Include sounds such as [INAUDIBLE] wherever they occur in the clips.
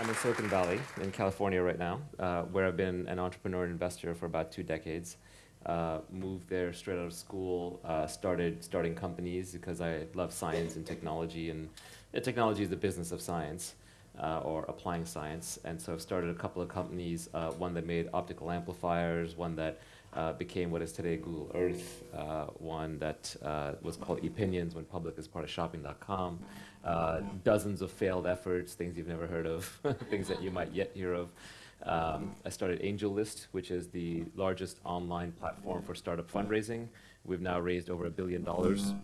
I'm in Silicon Valley in California right now, uh, where I've been an entrepreneur and investor for about two decades. Uh, moved there straight out of school, uh, started starting companies because I love science and technology, and technology is the business of science uh, or applying science. And so I've started a couple of companies, uh, one that made optical amplifiers, one that uh, became what is today Google Earth, one that was called Epinions when public as part of shopping.com, uh, dozens of failed efforts, things you've never heard of, [LAUGHS] things that you might yet hear of. Um, I started AngelList, which is the largest online platform for startup fundraising. We've now raised over a billion dollars,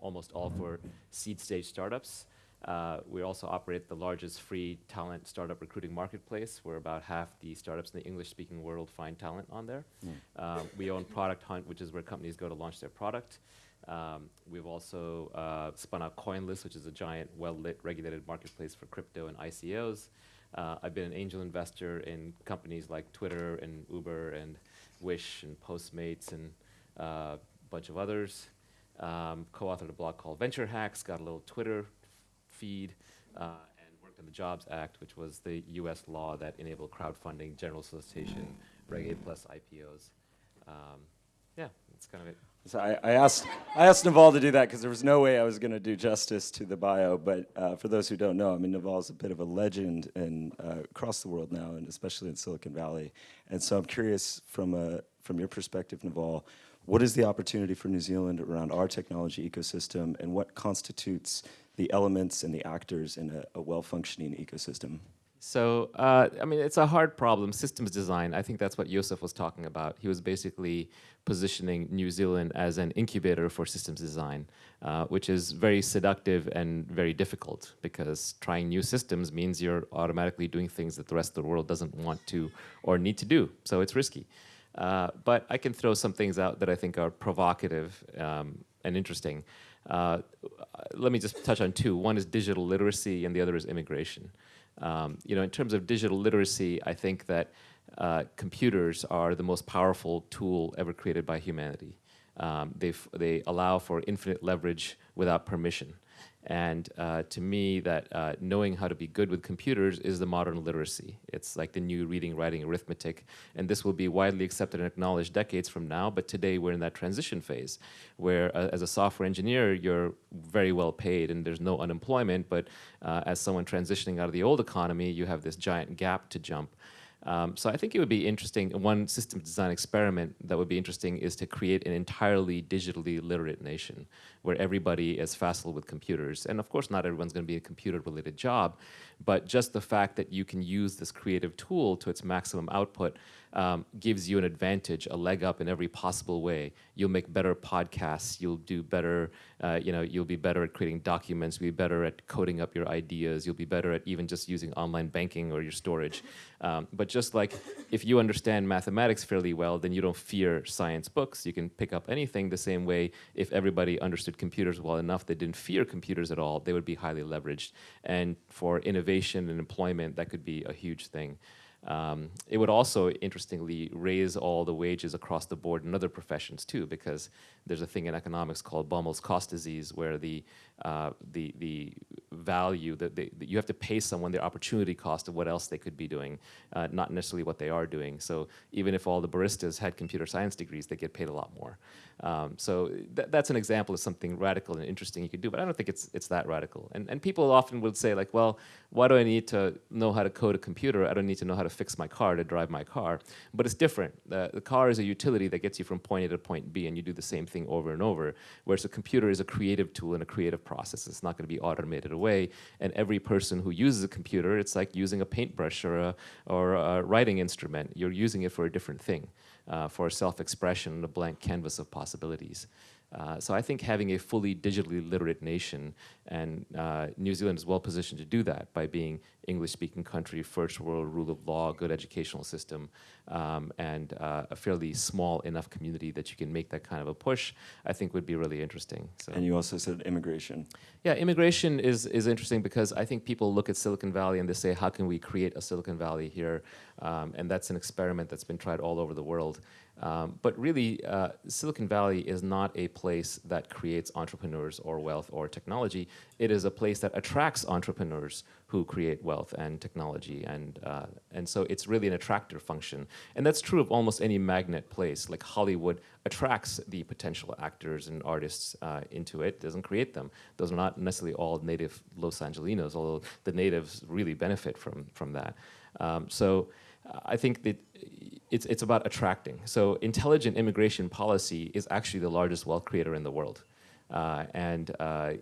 almost all for seed stage startups. Uh, we also operate the largest free talent startup recruiting marketplace, where about half the startups in the English-speaking world find talent on there. Mm. Um, we own Product Hunt, which is where companies go to launch their product. Um, we've also uh, spun out CoinList, which is a giant, well-lit, regulated marketplace for crypto and ICOs. Uh, I've been an angel investor in companies like Twitter and Uber and Wish and Postmates and uh, a bunch of others. Um, co-authored a blog called Venture Hacks, got a little Twitter feed, uh, and worked on the Jobs Act, which was the U.S. law that enabled crowdfunding, general solicitation, Reg A plus IPOs. Um, yeah, that's kind of it. So I, I, asked I asked Naval to do that because there was no way I was going to do justice to the bio. But uh, for those who don't know, I mean Naval is a bit of a legend in, uh, across the world now, and especially in Silicon Valley. And so I'm curious from a from your perspective, Naval, what is the opportunity for New Zealand around our technology ecosystem, and what constitutes the elements and the actors in a, a well-functioning ecosystem? So, uh, I mean, it's a hard problem, systems design. I think that's what Joseph was talking about. He was basically positioning New Zealand as an incubator for systems design, uh, which is very seductive and very difficult because trying new systems means you're automatically doing things that the rest of the world doesn't want to or need to do. So it's risky. Uh, but I can throw some things out that I think are provocative um, and interesting. Uh, let me just touch on two. One is digital literacy and the other is immigration. Um, you know, in terms of digital literacy, I think that uh, computers are the most powerful tool ever created by humanity. Um, they allow for infinite leverage without permission. And uh, to me, that uh, knowing how to be good with computers is the modern literacy. It's like the new reading, writing, arithmetic. And this will be widely accepted and acknowledged decades from now. But today, we're in that transition phase where, uh, as a software engineer, you're very well paid and there's no unemployment. But uh, as someone transitioning out of the old economy, you have this giant gap to jump. Um, so I think it would be interesting, one system design experiment that would be interesting is to create an entirely digitally literate nation where everybody is facile with computers. And of course, not everyone's going to be a computer-related job, but just the fact that you can use this creative tool to its maximum output um, gives you an advantage, a leg up in every possible way. You'll make better podcasts, you'll do better, uh, you know, you'll be better at creating documents, you'll be better at coding up your ideas, you'll be better at even just using online banking or your storage. Um, but just like if you understand mathematics fairly well, then you don't fear science books. You can pick up anything the same way if everybody understood computers well enough, they didn't fear computers at all, they would be highly leveraged. And for innovation and employment, that could be a huge thing. Um, it would also, interestingly, raise all the wages across the board in other professions too, because there's a thing in economics called Baumol's cost disease, where the uh, the the value that, they, that you have to pay someone their opportunity cost of what else they could be doing, uh, not necessarily what they are doing. So even if all the baristas had computer science degrees, they get paid a lot more. Um, so th that's an example of something radical and interesting you could do, but I don't think it's it's that radical. And and people often would say like, well, why do I need to know how to code a computer? I don't need to know how to fix my car to drive my car. But it's different. The, the car is a utility that gets you from point A to point B, and you do the same thing over and over. Whereas a computer is a creative tool and a creative process. It's not going to be automated away. And every person who uses a computer, it's like using a paintbrush or a, or a writing instrument. You're using it for a different thing uh, for self-expression, a blank canvas of possibilities. Uh, so I think having a fully digitally literate nation, and uh, New Zealand is well positioned to do that by being English-speaking country, first world rule of law, good educational system, um, and uh, a fairly small enough community that you can make that kind of a push, I think would be really interesting. So. And you also said immigration. Yeah, immigration is, is interesting because I think people look at Silicon Valley and they say, how can we create a Silicon Valley here? Um, and that's an experiment that's been tried all over the world. Um, but really, uh, Silicon Valley is not a place that creates entrepreneurs or wealth or technology. It is a place that attracts entrepreneurs who create wealth and technology. And, uh, and so it's really an attractor function. And that's true of almost any magnet place. Like Hollywood attracts the potential actors and artists uh, into it, doesn't create them. Those are not necessarily all native Los Angelinos, although the natives really benefit from, from that. Um, so I think that it's, it's about attracting. So intelligent immigration policy is actually the largest wealth creator in the world. Uh, and uh,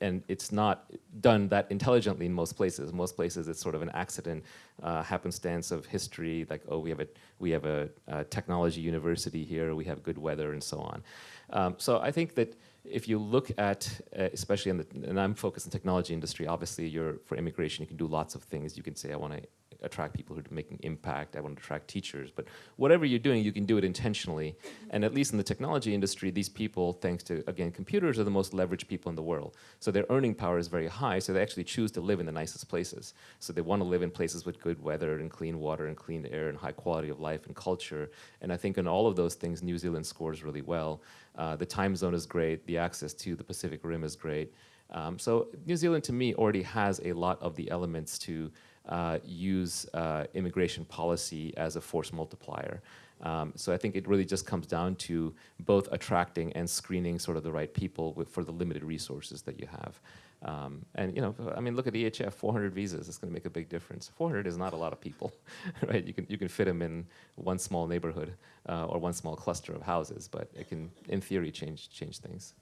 and it's not done that intelligently in most places. Most places, it's sort of an accident, uh, happenstance of history. Like, oh, we have a we have a, a, technology university here. We have good weather, and so on. Um, so I think that if you look at, uh, especially in the, and I'm focused on technology industry. Obviously, you're for immigration. You can do lots of things. You can say, I want to attract people who are making impact. I want to attract teachers. But whatever you're doing, you can do it intentionally. And at least in the technology industry, these people, thanks to, again, computers are the most leveraged people in the world. So their earning power is very high, so they actually choose to live in the nicest places. So they want to live in places with good weather and clean water and clean air and high quality of life and culture. And I think in all of those things, New Zealand scores really well. Uh, the time zone is great. The access to the Pacific Rim is great. Um, so New Zealand, to me, already has a lot of the elements to uh, use uh, immigration policy as a force multiplier. Um, so I think it really just comes down to both attracting and screening sort of the right people with, for the limited resources that you have. Um, and you know, I mean, look at EHF, 400 visas. It's going to make a big difference. 400 is not a lot of people, [LAUGHS] right? You can you can fit them in one small neighborhood uh, or one small cluster of houses, but it can, in theory, change change things.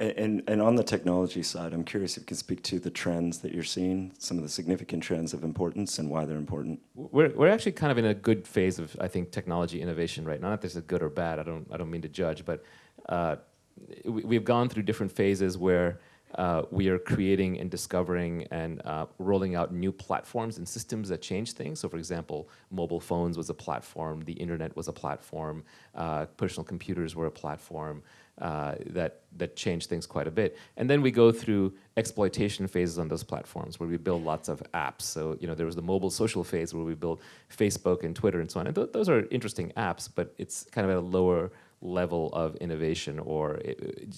And, and on the technology side, I'm curious if you can speak to the trends that you're seeing, some of the significant trends of importance and why they're important. We're, we're actually kind of in a good phase of, I think, technology innovation right now. Not that this is good or bad, I don't, I don't mean to judge, but uh, we, we've gone through different phases where uh, we are creating and discovering and uh, rolling out new platforms and systems that change things. So for example, mobile phones was a platform, the internet was a platform, uh, personal computers were a platform uh, that, that changed things quite a bit. And then we go through exploitation phases on those platforms where we build lots of apps. So you know there was the mobile social phase where we built Facebook and Twitter and so on. And th those are interesting apps, but it's kind of at a lower level of innovation or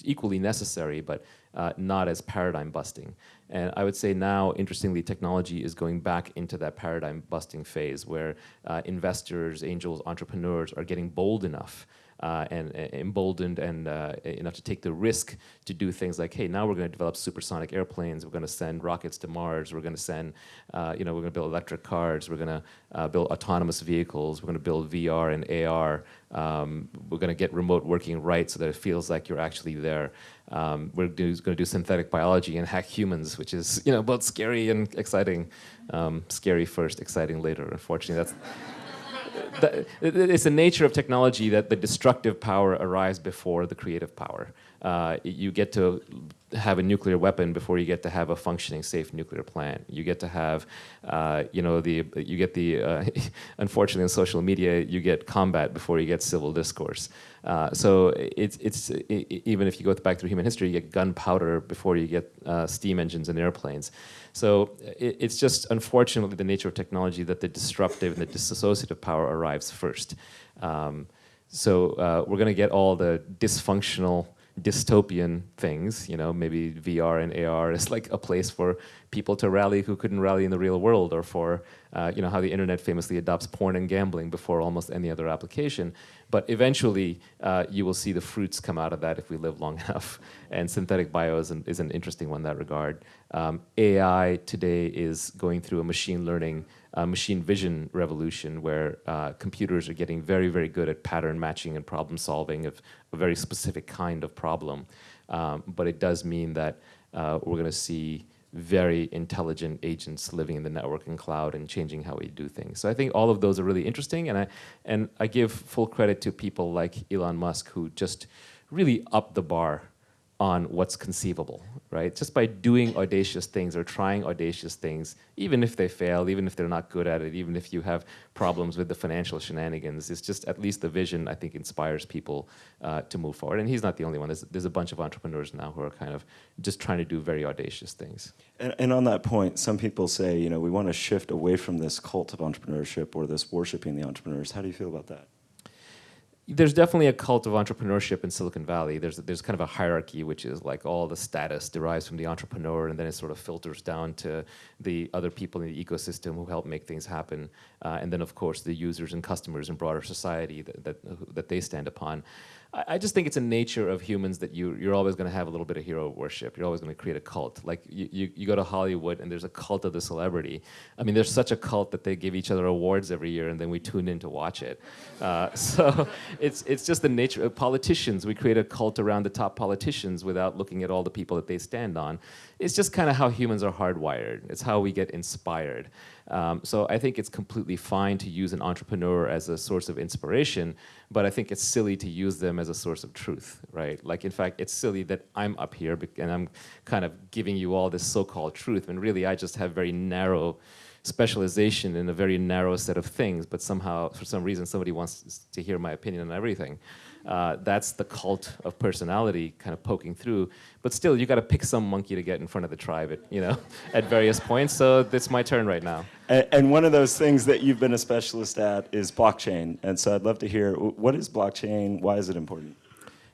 equally necessary, but uh, not as paradigm busting. And I would say now, interestingly, technology is going back into that paradigm busting phase where uh, investors, angels, entrepreneurs are getting bold enough uh, and, emboldened and uh, enough to take the risk to do things like, hey, now we're going to develop supersonic airplanes, we're going to send rockets to Mars, we're going to send, uh, you know, we're going to build electric cars, we're going to uh, build autonomous vehicles, we're going to build VR and AR, um, we're going to get remote working right so that it feels like you're actually there. Um, we're going to do synthetic biology and hack humans, which is, you know, both scary and exciting. Um, scary first, exciting later. Unfortunately, that's the, it's the nature of technology that the destructive power arrives before the creative power. Uh, you get to have a nuclear weapon before you get to have a functioning, safe nuclear plant. You get to have, uh, you know, the you get the. Uh, [LAUGHS] unfortunately, in social media, you get combat before you get civil discourse. Uh, so it's it's it, even if you go back through human history, you get gunpowder before you get uh, steam engines and airplanes. So it, it's just unfortunately the nature of technology that the disruptive and the dissociative power arrives first. Um, so uh, we're going to get all the dysfunctional dystopian things, you know, maybe VR and AR is like a place for people to rally who couldn't rally in the real world or for, uh, you know, how the internet famously adopts porn and gambling before almost any other application. But eventually, uh, you will see the fruits come out of that if we live long [LAUGHS] enough. And synthetic bio is an, is an interesting one in that regard. Um, AI today is going through a machine learning uh, machine vision revolution where uh, computers are getting very, very good at pattern matching and problem solving of a very specific kind of problem. Um, but it does mean that uh, we're going to see very intelligent agents living in the network and cloud and changing how we do things. So I think all of those are really interesting, and I and I give full credit to people like Elon Musk who just really upped the bar on what's conceivable, right? Just by doing audacious things or trying audacious things, even if they fail, even if they're not good at it, even if you have problems with the financial shenanigans, it's just at least the vision, I think, inspires people uh, to move forward. And he's not the only one. There's, there's a bunch of entrepreneurs now who are kind of just trying to do very audacious things. And, and on that point, some people say, you know, we want to shift away from this cult of entrepreneurship or this worshiping the entrepreneurs. How do you feel about that? There's definitely a cult of entrepreneurship in Silicon Valley. There's there's kind of a hierarchy, which is like all the status derives from the entrepreneur, and then it sort of filters down to the other people in the ecosystem who help make things happen, uh, and then of course the users and customers and broader society that that, that they stand upon. I, just think it's a nature of humans that you, you're always going to have a little bit of hero worship. You're always going to create a cult. Like you, you, you, go to Hollywood and there's a cult of the celebrity. I mean, there's such a cult that they give each other awards every year and then we tune in to watch it. Uh, [LAUGHS] so it's, it's just the nature of politicians. We create a cult around the top politicians without looking at all the people that they stand on. It's just kind of how humans are hardwired. It's how we get inspired. Um, so I think it's completely fine to use an entrepreneur as a source of inspiration, but I think it's silly to use them as a source of truth, right? Like, in fact, it's silly that I'm up here and I'm kind of giving you all this so-called truth, when really I just have very narrow specialization in a very narrow set of things, but somehow, for some reason, somebody wants to hear my opinion on everything. Uh, that's the cult of personality kind of poking through. But still, you got to pick some monkey to get in front of the tribe, at, you know, [LAUGHS] at various points. So it's my turn right now. And, and, one of those things that you've been a specialist at is blockchain. And so I'd love to hear what is blockchain? Why is it important?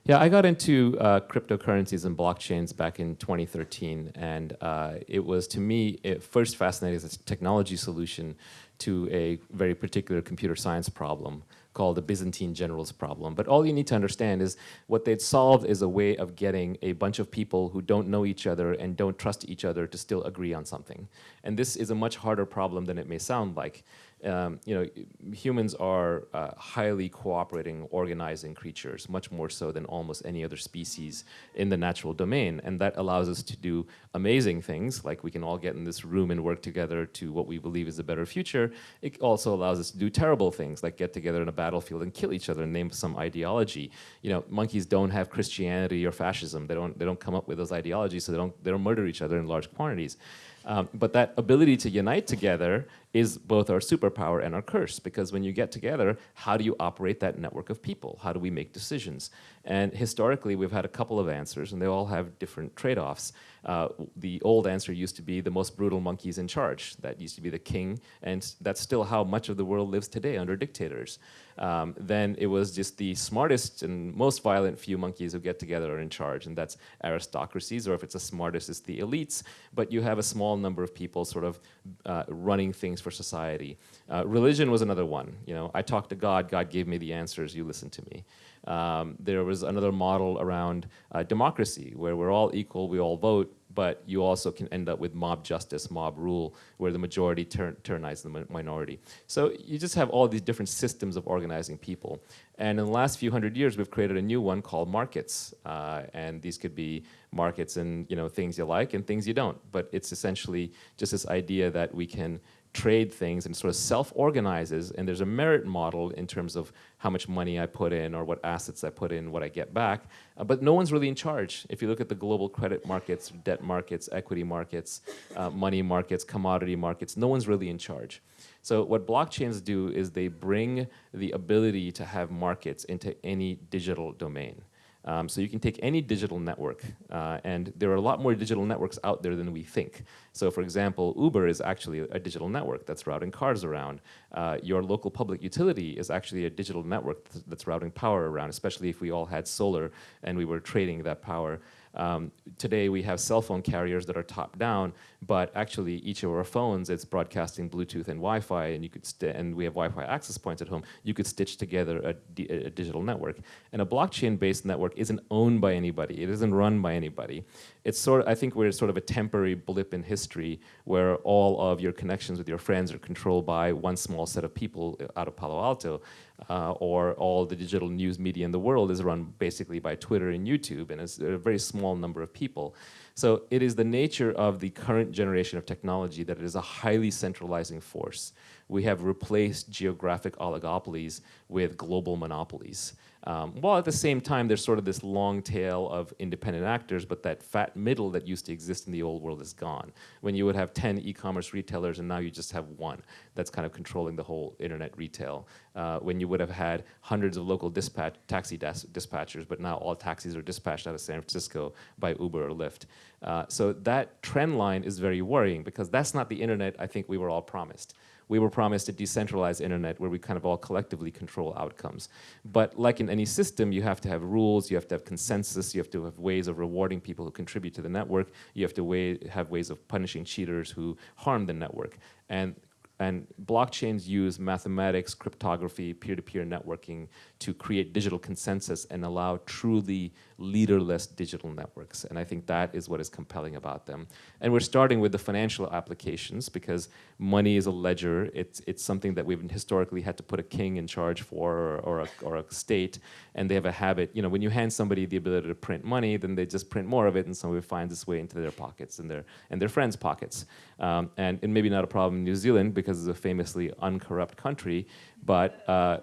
Yeah, I got into uh, cryptocurrencies and blockchains back in 2013, and uh, it was to me it first fascinating as a technology solution to a very particular computer science problem called the Byzantine generals problem. But all you need to understand is what they'd solved is a way of getting a bunch of people who don't know each other and don't trust each other to still agree on something. And this is a much harder problem than it may sound like um, you know, humans are uh, highly cooperating, organizing creatures, much more so than almost any other species in the natural domain. And that allows us to do amazing things, like we can all get in this room and work together to what we believe is a better future. It also allows us to do terrible things, like get together in a battlefield and kill each other and name some ideology. You know, monkeys don't have Christianity or fascism. They don't, they don't come up with those ideologies, so they don't, they don't murder each other in large quantities. Um, but that ability to unite together is both our superpower and our curse because when you get together, how do you operate that network of people? How do we make decisions? And historically, we've had a couple of answers and they all have different trade-offs. Uh, the old answer used to be the most brutal monkeys in charge. That used to be the king and that's still how much of the world lives today under dictators. Um, then it was just the smartest and most violent few monkeys who get together are in charge and that's aristocracies or if it's the smartest, it's the elites. But you have a small number of people sort of uh, running things things for society. Uh, religion was another one. You know, I talked to God, God gave me the answers, you listen to me. Um, there was another model around uh, democracy, where we're all equal, we all vote, but you also can end up with mob justice, mob rule, where the majority turn, tyrannize the minority. So you just have all these different systems of organizing people. And in the last few hundred years, we've created a new one called markets. Uh, and these could be markets and you know things you like and things you don't. But it's essentially just this idea that we can trade things and sort of self-organizes and there's a merit model in terms of how much money I put in or what assets I put in, what I get back, uh, but no one's really in charge. If you look at the global credit markets, debt markets, equity markets, uh, money markets, commodity markets, no one's really in charge. So what blockchains do is they bring the ability to have markets into any digital domain. Um, so you can take any digital network, uh, and there are a lot more digital networks out there than we think. So for example, Uber is actually a digital network that's routing cars around. Uh, your local public utility is actually a digital network that's routing power around, especially if we all had solar and we were trading that power. Um, today we have cell phone carriers that are top down, but actually each of our phones, it's broadcasting Bluetooth and Wi-Fi, and you could and we have Wi-Fi access points at home. You could stitch together a, a digital network. And a blockchain-based network isn't owned by anybody. It isn't run by anybody. It's sort of, I think we're sort of a temporary blip in history where all of your connections with your friends are controlled by one small set of people out of Palo Alto uh, or all the digital news media in the world is run basically by Twitter and YouTube, and it's a very small number of people. So it is the nature of the current generation of technology that it is a highly centralizing force. We have replaced geographic oligopolies with global monopolies. Um, while at the same time, there's sort of this long tail of independent actors, but that fat middle that used to exist in the old world is gone. When you would have 10 e-commerce retailers and now you just have one that's kind of controlling the whole internet retail. Uh, when you would have had hundreds of local dispatch, taxi dispatchers, but now all taxis are dispatched out of San Francisco by Uber or Lyft. Uh, so that trend line is very worrying because that's not the internet I think we were all promised we were promised a decentralized internet where we kind of all collectively control outcomes. But like in any system, you have to have rules, you have to have consensus, you have to have ways of rewarding people who contribute to the network, you have to way, have ways of punishing cheaters who harm the network. And and blockchains use mathematics, cryptography, peer-to-peer -peer networking to create digital consensus and allow truly leaderless digital networks. And I think that is what is compelling about them. And we're starting with the financial applications because money is a ledger. It's, it's something that we've historically had to put a king in charge for or, or, a, or a state. And they have a habit, you know, when you hand somebody the ability to print money, then they just print more of it and so it finds its way into their pockets and their, and their friends' pockets. Um, and, and maybe not a problem in New Zealand because it's a famously uncorrupt country, but uh,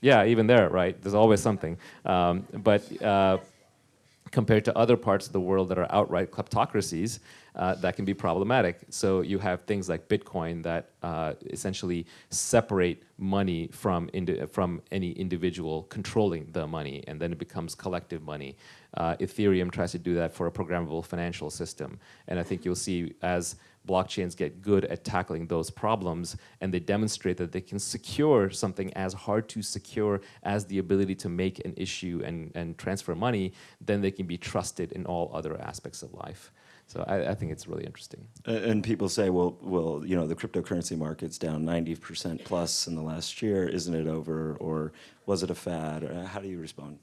yeah, even there, right? There's always something. Um, but uh, compared to other parts of the world that are outright kleptocracies, uh, that can be problematic. So you have things like Bitcoin that uh, essentially separate money from, from any individual controlling the money, and then it becomes collective money. Uh, Ethereum tries to do that for a programmable financial system. And I think you'll see as blockchains get good at tackling those problems and they demonstrate that they can secure something as hard to secure as the ability to make an issue and, and transfer money, then they can be trusted in all other aspects of life. So I, I, think it's really interesting. And people say, well, well, you know, the cryptocurrency market's down 90% plus in the last year. Isn't it over? Or was it a fad? Uh, how do you respond?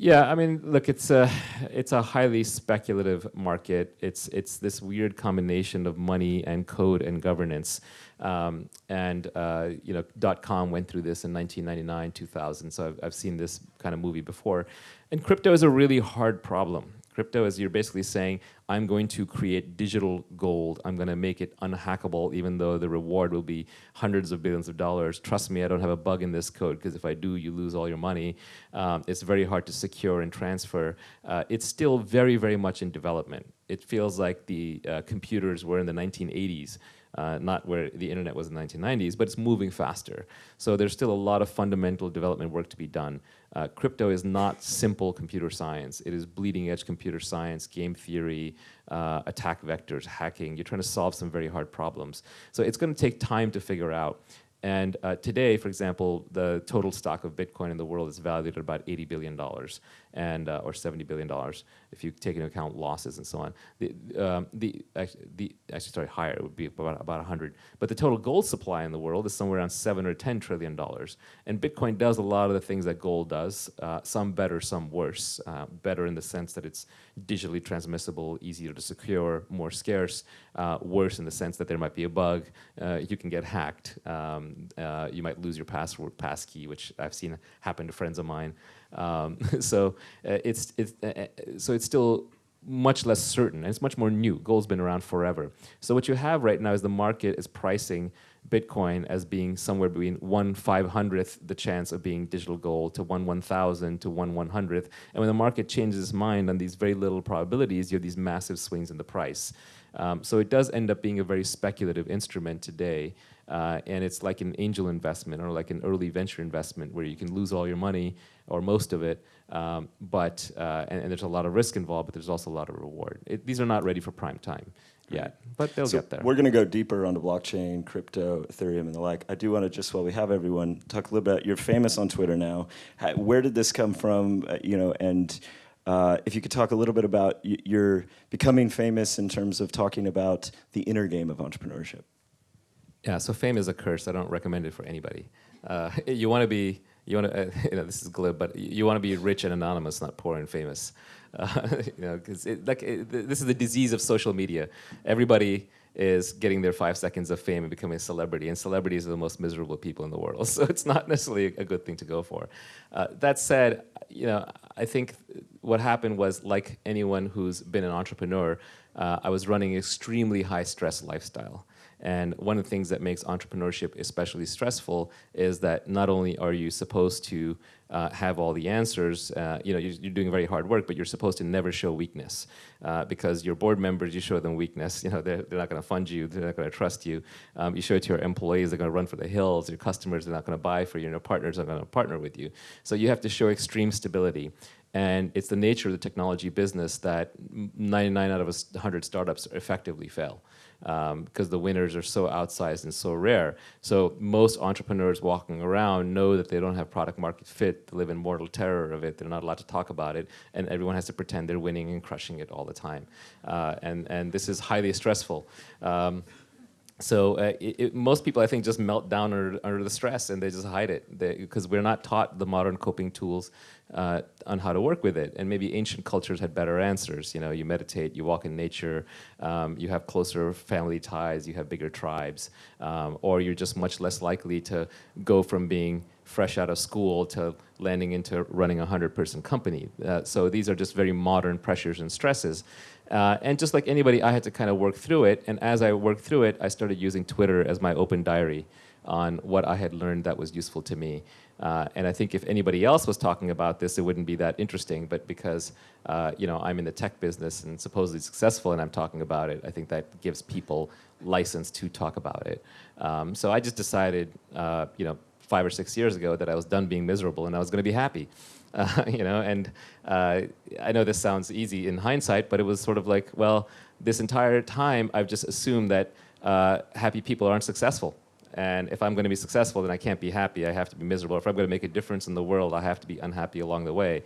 Yeah, I mean, look, it's a it's a highly speculative market. It's it's this weird combination of money and code and governance. Um, and uh, you know, dot com went through this in 1999, 2000. So I've I've seen this kind of movie before. And crypto is a really hard problem. Crypto is you're basically saying, I'm going to create digital gold. I'm going to make it unhackable, even though the reward will be hundreds of billions of dollars. Trust me, I don't have a bug in this code, because if I do, you lose all your money. Um, it's very hard to secure and transfer. Uh, it's still very, very much in development. It feels like the uh, computers were in the 1980s uh, not where the internet was in the 1990s, but it's moving faster. So there's still a lot of fundamental development work to be done. Uh, crypto is not simple computer science. It is bleeding edge computer science, game theory, uh, attack vectors, hacking. You're trying to solve some very hard problems. So it's going to take time to figure out. And uh, today, for example, the total stock of Bitcoin in the world is valued at about $80 billion and uh, or 70 billion dollars if you take into account losses and so on. The um, the, actually, the actually sorry higher it would be about about 100. But the total gold supply in the world is somewhere around seven or 10 trillion dollars. And Bitcoin does a lot of the things that gold does. Uh, some better, some worse. Uh, better in the sense that it's digitally transmissible, easier to secure, more scarce. Uh, worse in the sense that there might be a bug. Uh, you can get hacked. Um, uh, you might lose your password, passkey, which I've seen happen to friends of mine. Um, [LAUGHS] so uh, it's, it's uh, uh, so it's still much less certain, and it's much more new. Gold's been around forever. So what you have right now is the market is pricing Bitcoin as being somewhere between one five hundredth the chance of being digital gold to one one thousand to one one hundredth. And when the market changes its mind on these very little probabilities, you have these massive swings in the price. Um, so it does end up being a very speculative instrument today. Uh, and it's like an angel investment or like an early venture investment where you can lose all your money or most of it, um, but, uh, and, and, there's a lot of risk involved, but there's also a lot of reward. It, these are not ready for prime time yet, but they'll so get there. We're going to go deeper onto blockchain, crypto, Ethereum, and the like. I do want to just while we have everyone talk a little bit. You're famous on Twitter now. How, where did this come from? Uh, you know, and uh, if you could talk a little bit about your becoming famous in terms of talking about the inner game of entrepreneurship. Yeah, so fame is a curse. I don't recommend it for anybody. Uh, [LAUGHS] you want to be, you want to, uh, [LAUGHS] you know, this is glib, but you want to be rich and anonymous, not poor and famous. Uh, [LAUGHS] you know, because like this is the disease of social media. Everybody is getting their five seconds of fame and becoming a celebrity, and celebrities are the most miserable people in the world. So it's not necessarily a good thing to go for. Uh, that said, you know, I think what happened was like anyone who's been an entrepreneur, uh, I was running an extremely high stress lifestyle. And one of the things that makes entrepreneurship especially stressful is that not only are you supposed to uh, have all the answers, uh, you know, you're, you're, doing very hard work, but you're supposed to never show weakness uh, because your board members, you show them weakness, [LAUGHS] you know, they're, they're not going to fund you, they're not going to trust you. Um, you show it to your employees, they're going to run for the hills, your customers, they're not going to buy for you, your partners are going to partner with you. So you have to show extreme stability. And it's the nature of the technology business that 99 out of 100 startups effectively fail because um, the winners are so outsized and so rare. So most entrepreneurs walking around know that they don't have product market fit, they live in mortal terror of it, they're not allowed to talk about it, and everyone has to pretend they're winning and crushing it all the time. Uh, and, and this is highly stressful. Um, so uh, it, it, most people, I think, just melt down under, under the stress and they just hide it because we're not taught the modern coping tools uh, on how to work with it. And maybe ancient cultures had better answers. You know, you meditate, you walk in nature, um, you have closer family ties, you have bigger tribes, um, or you're just much less likely to go from being fresh out of school to landing into running a 100-person company. Uh, so these are just very modern pressures and stresses. Uh, and just like anybody, I had to kind of work through it. And as I worked through it, I started using Twitter as my open diary on what I had learned that was useful to me. Uh, and I think if anybody else was talking about this, it wouldn't be that interesting. But because uh, you know I'm in the tech business and supposedly successful, and I'm talking about it, I think that gives people license to talk about it. Um, so I just decided, uh, you know, five or six years ago that I was done being miserable and I was going to be happy. [LAUGHS] You know, and uh, I know this sounds easy in hindsight, but it was sort of like, well, this entire time I've just assumed that uh, happy people aren't successful. And if I'm going to be successful, then I can't be happy. I have to be miserable. If I'm going to make a difference in the world, I have to be unhappy along the way.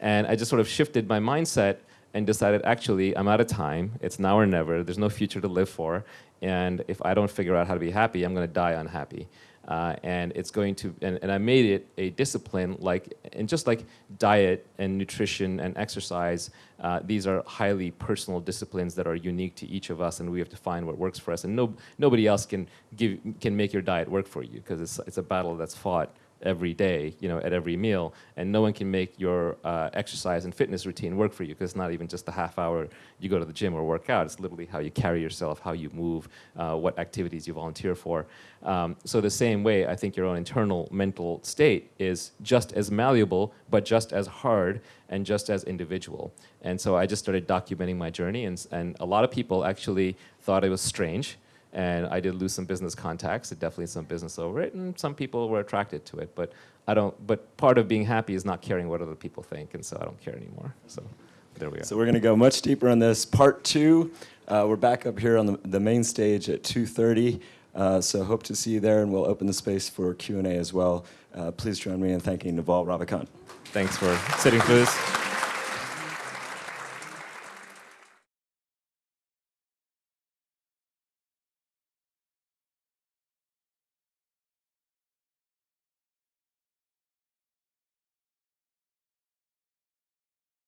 And I just sort of shifted my mindset and decided, actually, I'm out of time. It's now or never. There's no future to live for. And if I don't figure out how to be happy, I'm going to die unhappy. Uh, and it's going to, and, and I made it a discipline like, and just like diet and nutrition and exercise, uh, these are highly personal disciplines that are unique to each of us and we have to find what works for us. And no, nobody else can, give, can make your diet work for you because it's, it's a battle that's fought every day, you know, at every meal, and no one can make your uh, exercise and fitness routine work for you because it's not even just a half hour you go to the gym or work out. It's literally how you carry yourself, how you move, uh, what activities you volunteer for. Um, so the same way, I think your own internal mental state is just as malleable, but just as hard and just as individual. And so I just started documenting my journey, and, and a lot of people actually thought it was strange and I did lose some business contacts, and definitely some business over it, and some people were attracted to it. But I don't. But part of being happy is not caring what other people think, and so I don't care anymore. So there we are. So we're going to go much deeper on this. Part two. Uh, we're back up here on the, the main stage at 2:30. Uh, so hope to see you there, and we'll open the space for Q&A as well. Uh, please join me in thanking Naval Ravikant. Thanks for sitting through this.